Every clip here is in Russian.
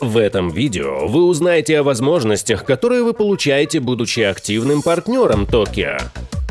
В этом видео вы узнаете о возможностях, которые вы получаете, будучи активным партнером Токио.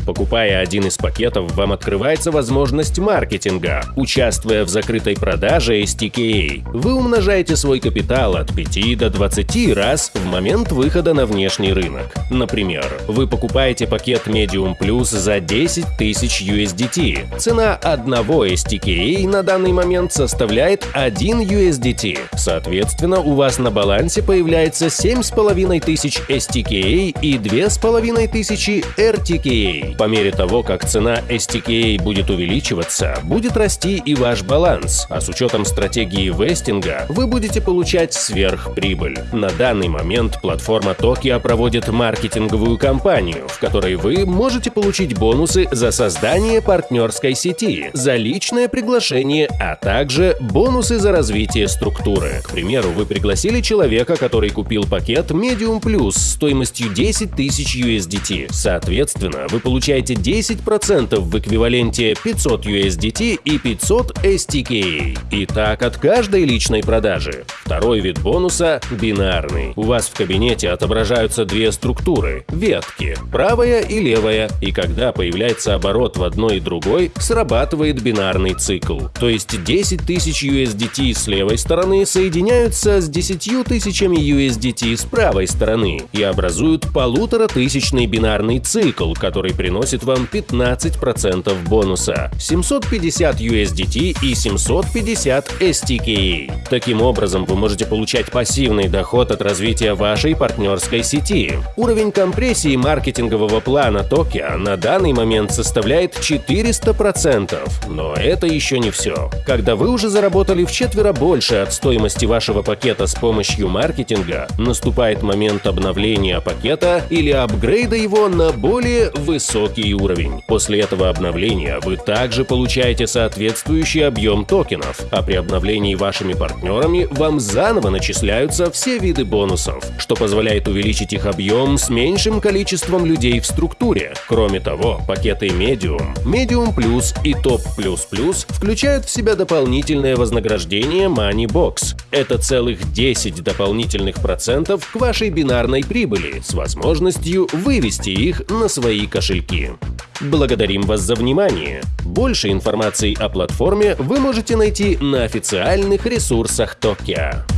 Покупая один из пакетов, вам открывается возможность маркетинга. Участвуя в закрытой продаже STKA, вы умножаете свой капитал от 5 до 20 раз в момент выхода на внешний рынок. Например, вы покупаете пакет Medium Plus за 10 тысяч USDT. Цена одного STKA на данный момент составляет 1 USDT. Соответственно, у вас на балансе появляется 7,5 тысяч STKA и 2,5 тысячи RTKA. По мере того, как цена STKA будет увеличиваться, будет расти и ваш баланс, а с учетом стратегии вестинга вы будете получать сверхприбыль. На данный момент платформа Tokio проводит маркетинговую кампанию, в которой вы можете получить бонусы за создание партнерской сети, за личное приглашение, а также бонусы за развитие структуры. К примеру, вы пригласили человека, который купил пакет Medium Plus стоимостью 10 тысяч USDT. Соответственно, вы получаете получаете 10% в эквиваленте 500 USDT и 500 STKA. И так от каждой личной продажи. Второй вид бонуса – бинарный. У вас в кабинете отображаются две структуры – ветки, правая и левая, и когда появляется оборот в одной и другой, срабатывает бинарный цикл. То есть 10 тысяч USDT с левой стороны соединяются с 10 тысячами USDT с правой стороны и образуют полуторатысячный бинарный цикл, который приносит приносит вам 15% бонуса – 750 USDT и 750 STKA. Таким образом, вы можете получать пассивный доход от развития вашей партнерской сети. Уровень компрессии маркетингового плана Tokio на данный момент составляет 400%. Но это еще не все. Когда вы уже заработали в четверо больше от стоимости вашего пакета с помощью маркетинга, наступает момент обновления пакета или апгрейда его на более высокий высокий уровень. После этого обновления вы также получаете соответствующий объем токенов, а при обновлении вашими партнерами вам заново начисляются все виды бонусов, что позволяет увеличить их объем с меньшим количеством людей в структуре. Кроме того, пакеты Medium, Medium Plus и Top Plus Plus включают в себя дополнительное вознаграждение Money Box. Это целых 10 дополнительных процентов к вашей бинарной прибыли с возможностью вывести их на свои кошельки ссылки. Благодарим вас за внимание! Больше информации о платформе вы можете найти на официальных ресурсах Токио.